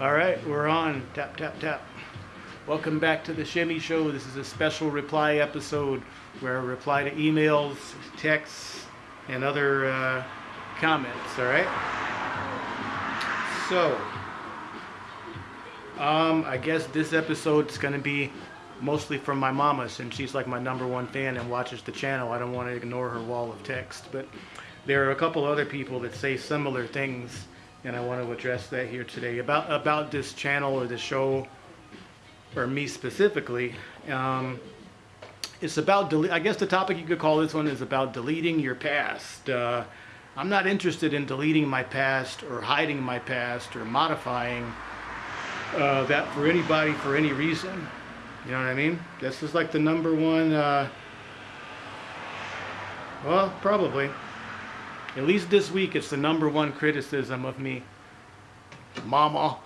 All right, we're on. Tap, tap, tap. Welcome back to the Shimmy Show. This is a special reply episode where I reply to emails, texts, and other uh, comments. All right. So, um, I guess this episode's gonna be mostly from my mama since she's like my number one fan and watches the channel. I don't want to ignore her wall of text, but there are a couple other people that say similar things and I want to address that here today about about this channel or the show or me specifically. Um, it's about I guess the topic you could call this one is about deleting your past. Uh, I'm not interested in deleting my past or hiding my past or modifying uh, that for anybody for any reason. You know what I mean? This is like the number one. Uh, well, probably. At least this week, it's the number one criticism of me. Mama.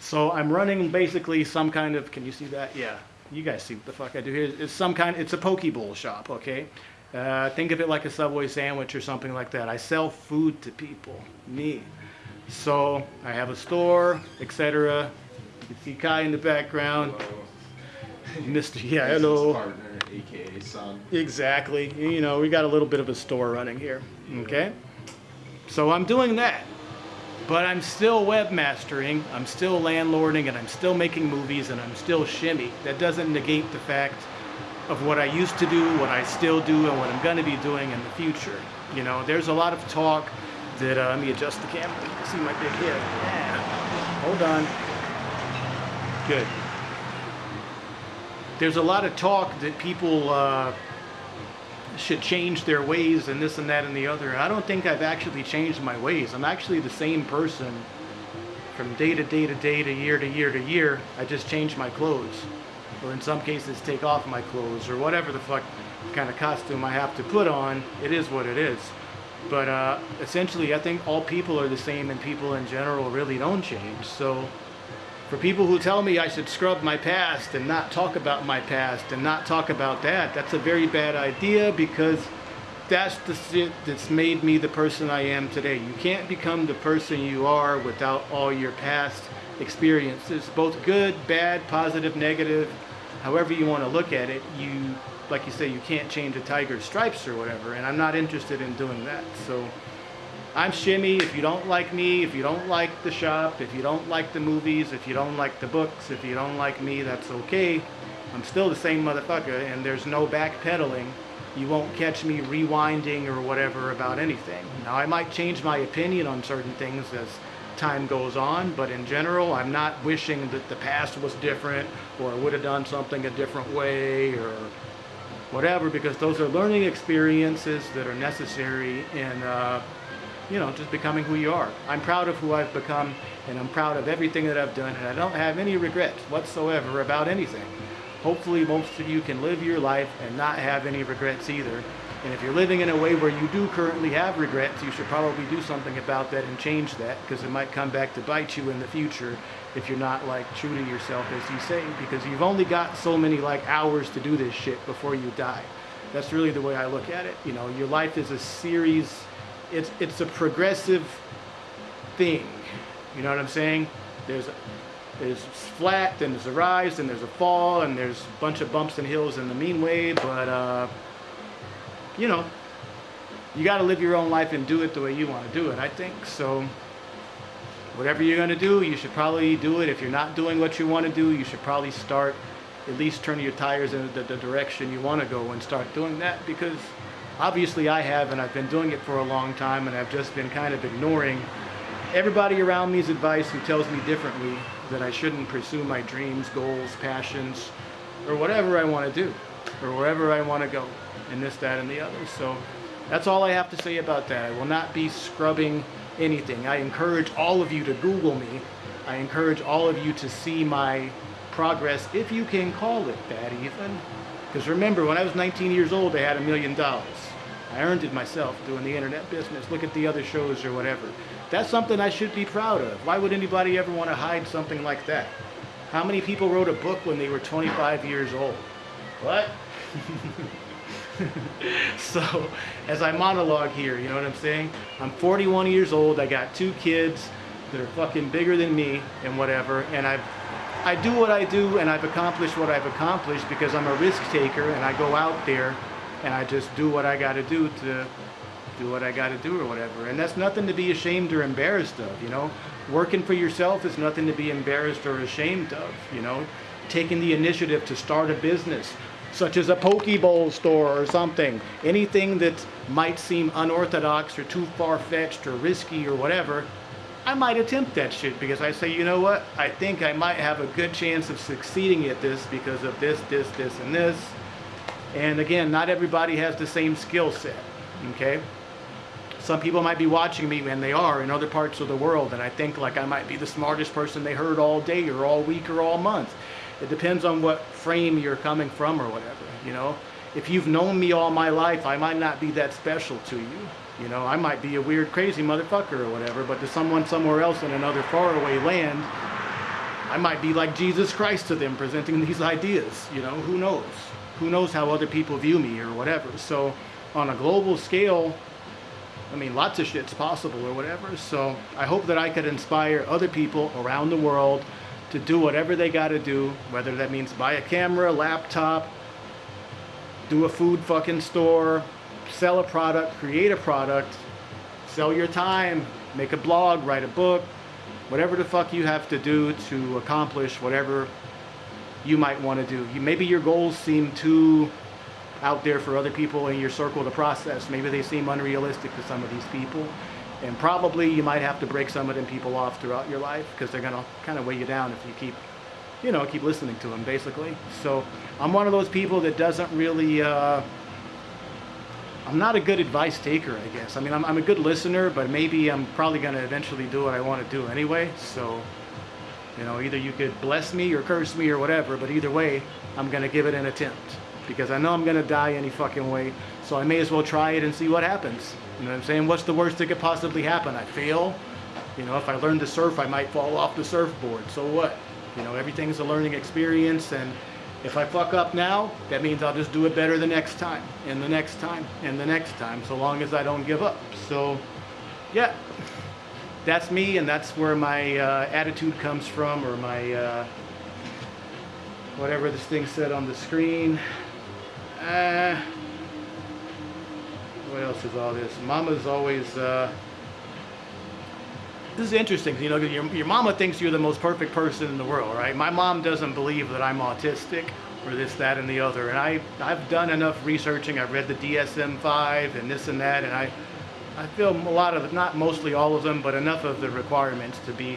So I'm running basically some kind of, can you see that? Yeah, you guys see what the fuck I do here. It's some kind, it's a poke bowl shop, okay? Uh, think of it like a Subway sandwich or something like that. I sell food to people, me. So I have a store, etc. You see Kai in the background. Hello. Mr. Yeah, hello. Aka son. Exactly. You know, we got a little bit of a store running here. Okay? So I'm doing that. But I'm still webmastering, I'm still landlording, and I'm still making movies, and I'm still shimmy. That doesn't negate the fact of what I used to do, what I still do, and what I'm going to be doing in the future. You know, there's a lot of talk that, uh, let me adjust the camera, you can see my big head. Yeah. Hold on. Good. There's a lot of talk that people uh, should change their ways and this and that and the other. I don't think I've actually changed my ways. I'm actually the same person from day to day to day to year to year to year. I just change my clothes. Or in some cases take off my clothes or whatever the fuck kind of costume I have to put on. It is what it is. But uh, essentially, I think all people are the same and people in general really don't change. So for people who tell me I should scrub my past and not talk about my past and not talk about that, that's a very bad idea because that's the shit that's made me the person I am today. You can't become the person you are without all your past experiences, both good, bad, positive, negative, however you want to look at it. You, like you say, you can't change a tiger's stripes or whatever, and I'm not interested in doing that. So. I'm Shimmy. If you don't like me, if you don't like the shop, if you don't like the movies, if you don't like the books, if you don't like me, that's okay. I'm still the same motherfucker, and there's no backpedaling. You won't catch me rewinding or whatever about anything. Now, I might change my opinion on certain things as time goes on, but in general, I'm not wishing that the past was different or I would have done something a different way or whatever, because those are learning experiences that are necessary in. Uh, you know, just becoming who you are. I'm proud of who I've become, and I'm proud of everything that I've done, and I don't have any regrets whatsoever about anything. Hopefully, most of you can live your life and not have any regrets either. And if you're living in a way where you do currently have regrets, you should probably do something about that and change that, because it might come back to bite you in the future if you're not like true to yourself, as you say, because you've only got so many like hours to do this shit before you die. That's really the way I look at it. You know, your life is a series it's it's a progressive thing. You know what I'm saying? There's there's flat, then there's a rise, then there's a fall, and there's a bunch of bumps and hills in the mean way. But uh, you know, you got to live your own life and do it the way you want to do it. I think so. Whatever you're gonna do, you should probably do it. If you're not doing what you want to do, you should probably start at least turning your tires in the, the direction you want to go and start doing that because obviously I have and I've been doing it for a long time and I've just been kind of ignoring everybody around me's advice who tells me differently that I shouldn't pursue my dreams, goals, passions, or whatever I want to do or wherever I want to go and this, that, and the other. So that's all I have to say about that. I will not be scrubbing anything. I encourage all of you to Google me. I encourage all of you to see my progress, if you can call it that even. Because remember, when I was 19 years old, I had a million dollars. I earned it myself doing the internet business. Look at the other shows or whatever. That's something I should be proud of. Why would anybody ever want to hide something like that? How many people wrote a book when they were 25 years old? What? so, as I monologue here, you know what I'm saying? I'm 41 years old. I got two kids. that are fucking bigger than me and whatever. And I, I do what I do, and I've accomplished what I've accomplished because I'm a risk taker, and I go out there, and I just do what I got to do to do what I got to do or whatever. And that's nothing to be ashamed or embarrassed of, you know. Working for yourself is nothing to be embarrassed or ashamed of, you know. Taking the initiative to start a business, such as a poke bowl store or something. Anything that might seem unorthodox or too far-fetched or risky or whatever, I might attempt that shit because I say, you know what, I think I might have a good chance of succeeding at this because of this, this, this, and this. And again, not everybody has the same skill set, okay? Some people might be watching me, and they are in other parts of the world, and I think like I might be the smartest person they heard all day or all week or all month. It depends on what frame you're coming from or whatever, you know. If you've known me all my life, I might not be that special to you. You know, I might be a weird, crazy motherfucker or whatever, but to someone somewhere else in another faraway land, I might be like Jesus Christ to them presenting these ideas. You know, who knows? Who knows how other people view me or whatever. So on a global scale, I mean, lots of shit's possible or whatever. So I hope that I could inspire other people around the world to do whatever they got to do, whether that means buy a camera, laptop, do a food fucking store, sell a product, create a product, sell your time, make a blog, write a book, whatever the fuck you have to do to accomplish whatever you might want to do. Maybe your goals seem too out there for other people in your circle to process. Maybe they seem unrealistic to some of these people. And probably you might have to break some of them people off throughout your life because they're going to kind of weigh you down if you keep, you know, keep listening to them basically. So I'm one of those people that doesn't really, uh, I'm not a good advice taker, I guess. I mean, I'm, I'm a good listener, but maybe I'm probably going to eventually do what I want to do anyway. So, you know, either you could bless me or curse me or whatever, but either way, I'm going to give it an attempt because I know I'm gonna die any fucking way. So I may as well try it and see what happens. You know what I'm saying? What's the worst that could possibly happen? I fail. You know, if I learn to surf, I might fall off the surfboard. So what? You know, everything's a learning experience and if I fuck up now, that means I'll just do it better the next time, and the next time, and the next time, so long as I don't give up. So, yeah, that's me, and that's where my uh, attitude comes from, or my, uh, whatever this thing said on the screen. Uh, what else is all this? Mama's always, uh, this is interesting, you know, your, your mama thinks you're the most perfect person in the world, right? My mom doesn't believe that I'm autistic or this, that, and the other. And I, I've done enough researching. I've read the DSM-5 and this and that, and I, I feel a lot of, not mostly all of them, but enough of the requirements to be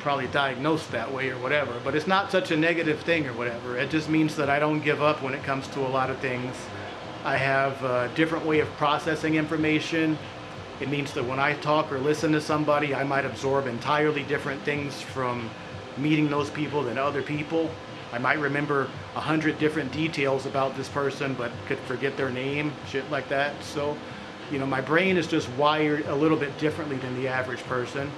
probably diagnosed that way or whatever, but it's not such a negative thing or whatever. It just means that I don't give up when it comes to a lot of things. I have a different way of processing information. It means that when I talk or listen to somebody, I might absorb entirely different things from meeting those people than other people. I might remember a hundred different details about this person, but could forget their name, shit like that. So, you know, my brain is just wired a little bit differently than the average person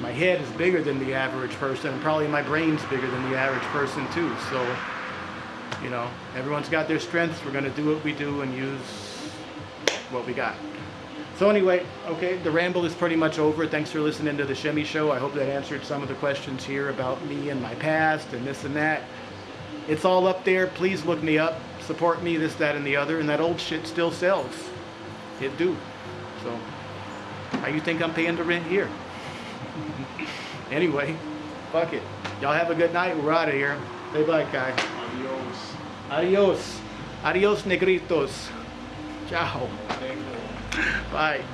my head is bigger than the average person and probably my brain's bigger than the average person too so you know everyone's got their strengths we're going to do what we do and use what we got so anyway okay the ramble is pretty much over thanks for listening to the shimmy show i hope that answered some of the questions here about me and my past and this and that it's all up there please look me up support me this that and the other and that old shit still sells it do so how you think i'm paying the rent here anyway, fuck it. Y'all have a good night. We're out of here. Say bye, Kai. Adios. Adios. Adios, negritos. Ciao. Bye.